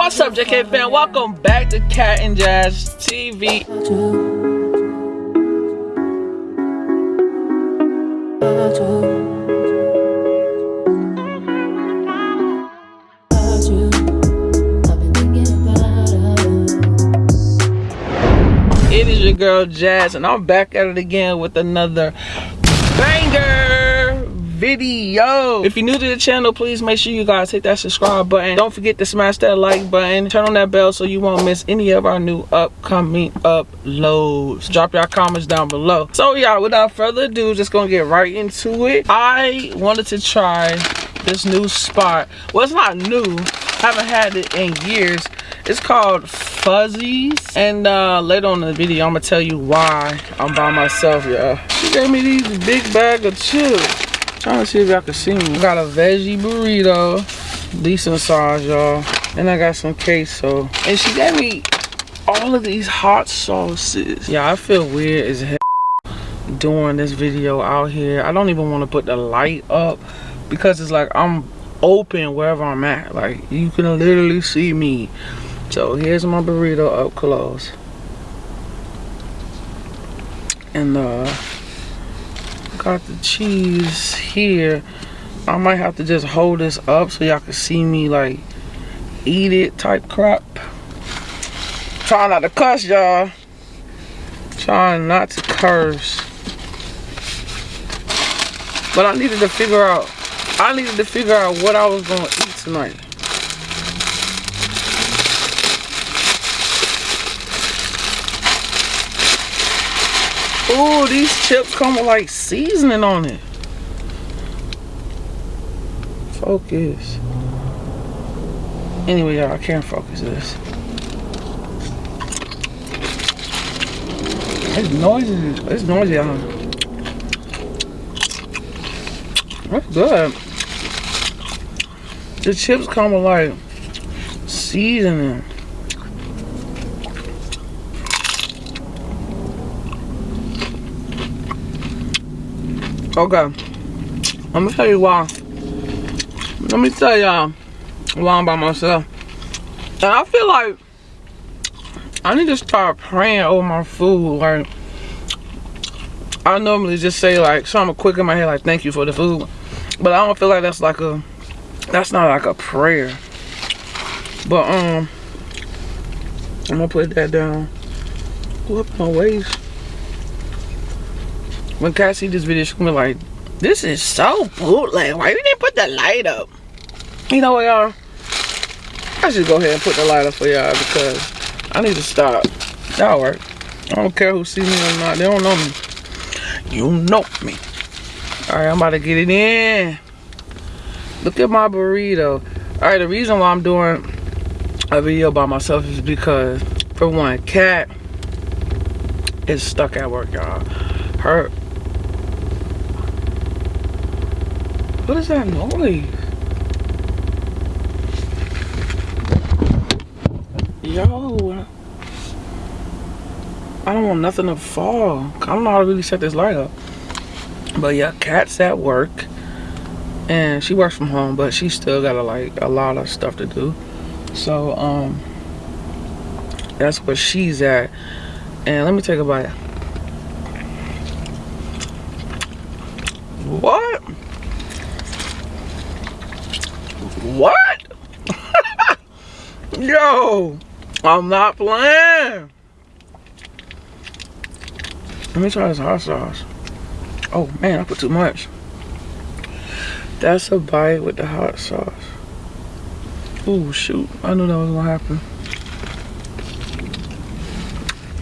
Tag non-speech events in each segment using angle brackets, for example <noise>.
What's up, JK fan? Welcome back to Cat and Jazz TV. It is your girl Jazz, and I'm back at it again with another banger video. If you're new to the channel, please make sure you guys hit that subscribe button. Don't forget to smash that like button. Turn on that bell so you won't miss any of our new upcoming uploads. Drop your comments down below. So yeah, without further ado, just gonna get right into it. I wanted to try this new spot. Well, it's not new. Haven't had it in years. It's called Fuzzies. And uh, later on in the video, I'm gonna tell you why I'm by myself, y'all. She gave me these big bag of chips. Trying to see if y'all can see me. Got a veggie burrito, decent size, y'all. And I got some queso. And she gave me all of these hot sauces. Yeah, I feel weird as hell doing this video out here. I don't even want to put the light up because it's like I'm open wherever I'm at. Like you can literally see me. So here's my burrito up close. And uh got the cheese here. I might have to just hold this up so y'all can see me like eat it type crap. Trying not to cuss y'all. Trying not to curse. But I needed to figure out I needed to figure out what I was gonna eat tonight. Ooh, these chips come with like seasoning on it. Focus. Anyway, y'all, I can't focus this. It's noisy. It's noisy out That's good. The chips come with like seasoning. Okay. Let me tell you why. Let me tell y'all why I'm by myself. And I feel like I need to start praying over my food. Like I normally just say like something quick in my head like thank you for the food. But I don't feel like that's like a that's not like a prayer. But um I'm gonna put that down. Whoop my waist when Cat see this video, she's gonna be like, this is so bootleg. Why you didn't put the light up? You know what, y'all? I should go ahead and put the light up for y'all because I need to stop. That'll work. I don't care who sees me or not. They don't know me. You know me. Alright, I'm about to get it in. Look at my burrito. Alright, the reason why I'm doing a video by myself is because, for one, Cat is stuck at work, y'all. Her What is that noise? Yo. I don't want nothing to fall. I don't know how to really set this light up. But yeah, Cat's at work. And she works from home, but she still got a, like a lot of stuff to do. So, um, that's where she's at. And let me take a bite. What? What? Yo, I'm not playing. Let me try this hot sauce. Oh man, I put too much. That's a bite with the hot sauce. Oh shoot, I knew that was gonna happen.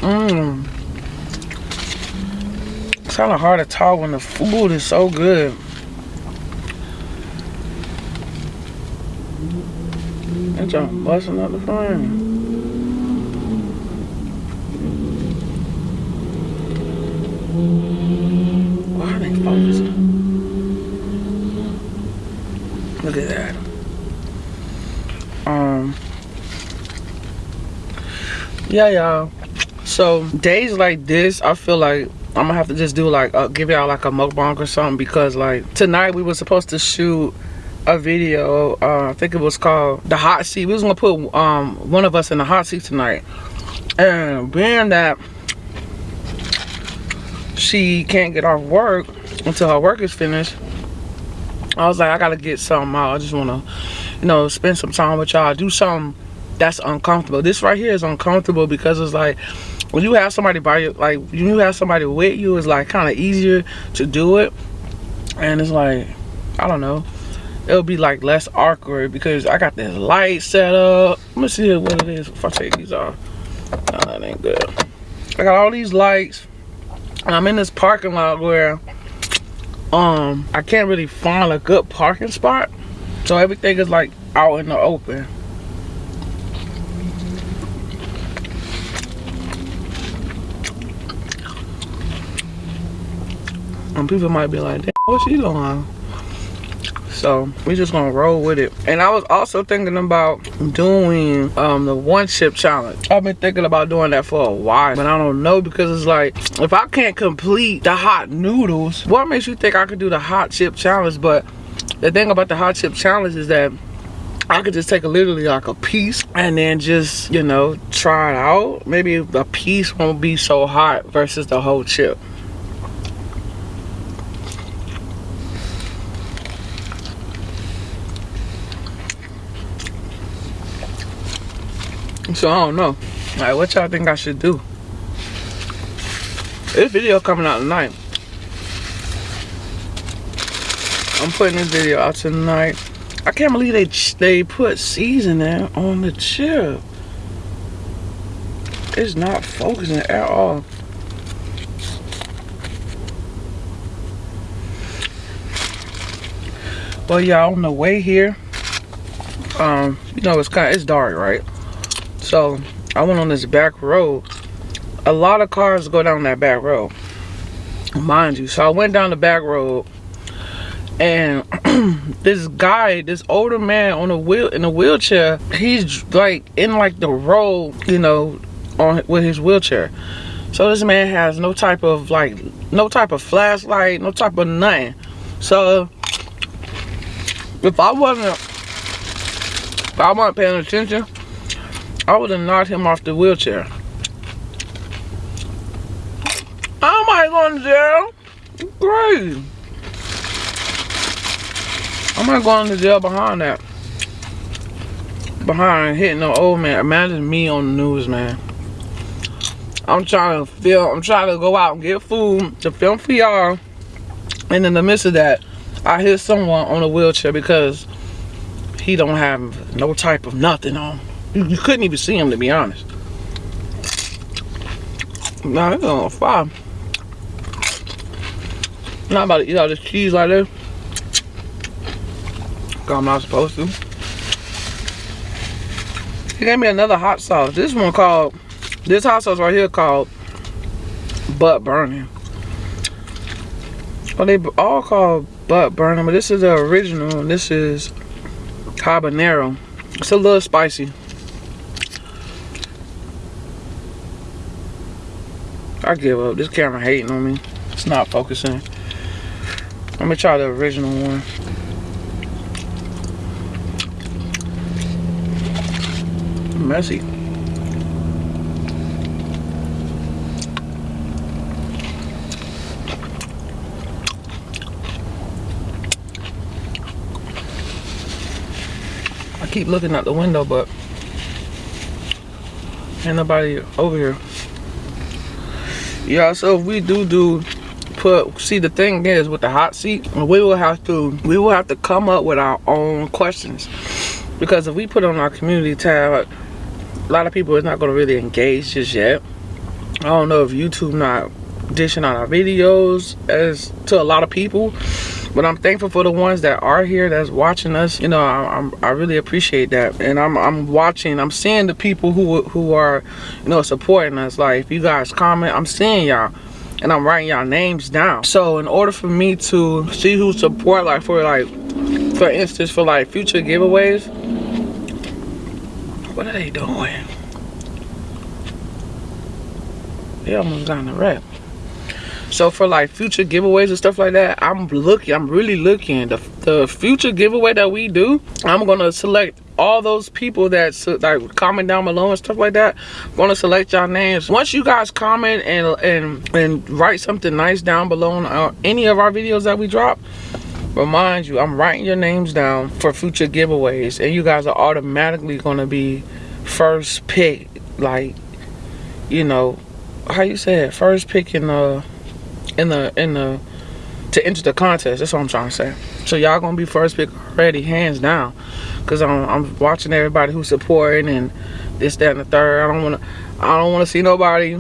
Mmm. It's kind of hard to talk when the food is so good. That y'all busting out the frame. Why are they focusing? Look at that. Um. Yeah, y'all. So days like this, I feel like I'm gonna have to just do like uh, give y'all like a mukbang or something because like tonight we were supposed to shoot a video. Uh, I think it was called the hot seat. We was gonna put um, one of us in the hot seat tonight, and being that she can't get off work until her work is finished, I was like, I gotta get something out. I just wanna, you know, spend some time with y'all. Do something that's uncomfortable. This right here is uncomfortable because it's like when you have somebody by you, like when you have somebody with you, it's like kind of easier to do it, and it's like I don't know it'll be like less awkward because I got this light set up. Let me see what it is if I take these off. That ain't good. I got all these lights. I'm in this parking lot where um I can't really find a good parking spot. So everything is like out in the open. And people might be like, damn, what's she doing? So we just gonna roll with it and i was also thinking about doing um the one chip challenge i've been thinking about doing that for a while but i don't know because it's like if i can't complete the hot noodles what makes you think i could do the hot chip challenge but the thing about the hot chip challenge is that I could just take a, literally like a piece and then just, you know, try it out. Maybe a piece won't be so hot versus the whole chip. So I don't know. Like what y'all think I should do? This video coming out tonight. I'm putting this video out tonight. I can't believe they they put seasoning on the chip. It's not focusing at all. Well, y'all on the way here, um, you know it's kind of it's dark, right? So I went on this back road. A lot of cars go down that back road, mind you. So I went down the back road and <clears throat> this guy, this older man on a wheel in a wheelchair, he's like in like the road, you know, on with his wheelchair. So this man has no type of like no type of flashlight, no type of nothing. So if I wasn't if I wasn't paying attention, I would have knocked him off the wheelchair. I might go to jail. Great. I might go to jail behind that. Behind hitting the old man. Imagine me on the news, man. I'm trying to film. I'm trying to go out and get food to film for y'all. And in the midst of that, I hit someone on a wheelchair because he don't have no type of nothing on. You, couldn't even see him, to be honest. Nah, it's on fire. Not about to eat all this cheese like this. I'm not supposed to. He gave me another hot sauce. This one called, this hot sauce right here called butt burning. Well, they all called butt burning, but this is the original. This is habanero. It's a little spicy. I give up. This camera hating on me. It's not focusing. Let me try the original one. Messy. I keep looking out the window, but ain't nobody over here yeah so if we do do put see the thing is with the hot seat we will have to we will have to come up with our own questions. Because if we put on our community tab a lot of people is not going to really engage just yet. I don't know if youtube not dishing out our videos as to a lot of people but i'm thankful for the ones that are here that's watching us. You know I, I'm, I really appreciate that. And I'm, I'm watching i'm seeing the people who who are you know supporting us. Like if you guys comment i'm seeing y'all. And i'm writing y'all names down. So in order for me to see who support like for like for instance for like future giveaways what are they doing? They almost in the wreck So for like future giveaways and stuff like that, I'm looking, I'm really looking. The, the future giveaway that we do, I'm gonna select all those people that like comment down below and stuff like that. I'm gonna select y'all names. Once you guys comment and and and write something nice down below on uh, any of our videos that we drop remind you i'm writing your names down for future giveaways. And you guys are automatically gonna be first pick like you know how you say it? First pick in the in the in the to enter the contest that's what i'm trying to say so y'all gonna be first pick already hands down because I'm, I'm watching everybody who's supporting and this that and the third i don't want to i don't want to see nobody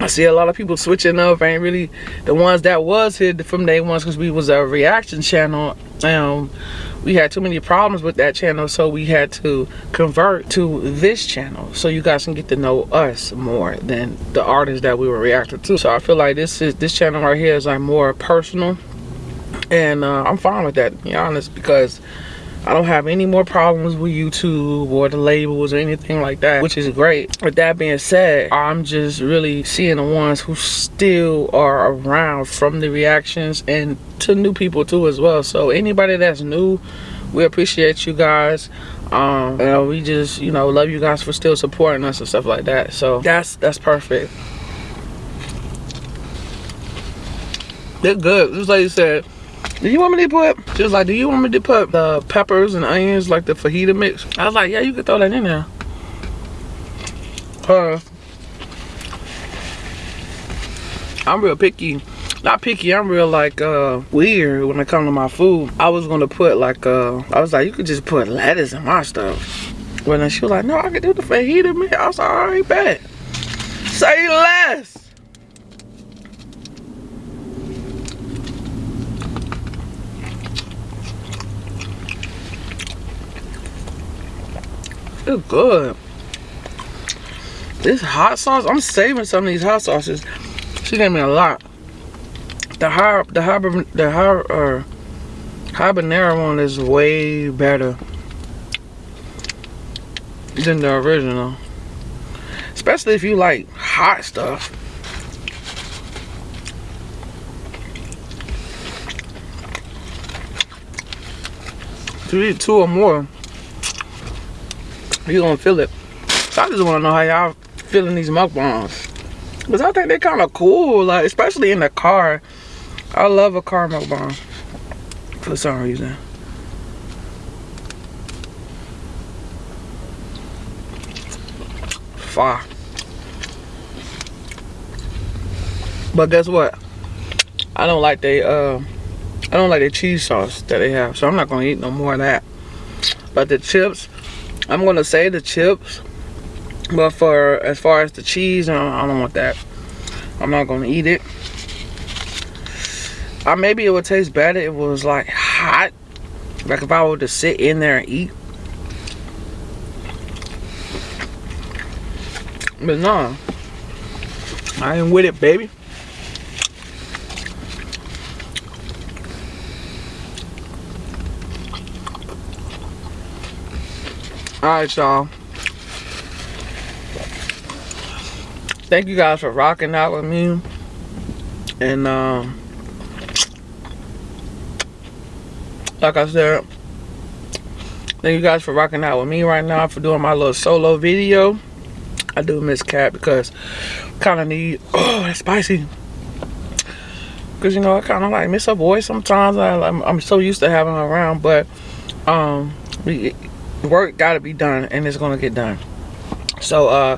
I see a lot of people switching up. ain't really the ones that was hit from day ones because we was a reaction channel. Um, we had too many problems with that channel, so we had to convert to this channel so you guys can get to know us more than the artists that we were reacting to. So I feel like this is this channel right here is like more personal, and uh, I'm fine with that. To be honest, because I don't have any more problems with YouTube or the labels or anything like that, which is great. With that being said, I'm just really seeing the ones who still are around from the reactions and to new people too as well. So anybody that's new, we appreciate you guys. Um, and we just, you know, love you guys for still supporting us and stuff like that. So that's that's perfect. They're good. Just like you said, do you want me to put, just like, do you want me to put the peppers and onions, like the fajita mix? I was like, yeah, you can throw that in there. Uh, I'm real picky. Not picky, I'm real like uh weird when it comes to my food. I was gonna put like uh I was like, you could just put lettuce in my stuff. When then she was like, no, I can do the fajita mix. I was like, all right, bet. Say less. It's good. This hot sauce, I'm saving some of these hot sauces. She gave me a lot. The high, the high, the high, uh, habanero one is way better than the original. Especially if you like hot stuff. You eat two or more, you gonna feel it. So I just wanna know how y'all feeling these mukbangs. Cause I think they're kind of cool, like especially in the car. I love a car mukbang for some reason. Fire. But guess what? I don't like the uh I don't like the cheese sauce that they have, so I'm not gonna eat no more of that. But the chips, I'm gonna say the chips, but for as far as the cheese, I don't want that. I'm not gonna eat it. Or maybe it would taste better if it was like hot. Like if I were to sit in there and eat. But no. I ain't with it, baby. Alright, y'all. Thank you guys for rocking out with me. And, um, like I said, thank you guys for rocking out with me right now for doing my little solo video. I do miss Cat because kind of need, <clears throat> oh, that's spicy. Because, you know, I kind of like miss her voice sometimes. I, I'm, I'm so used to having her around, but, um, work got to be done and it's to get done. So uh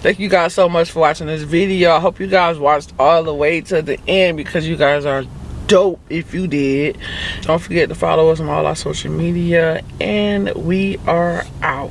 thank you guys so much for watching this video. I hope you guys watched all the way to the end because you guys are dope if you did. Don't forget to follow us on all our social media and we are out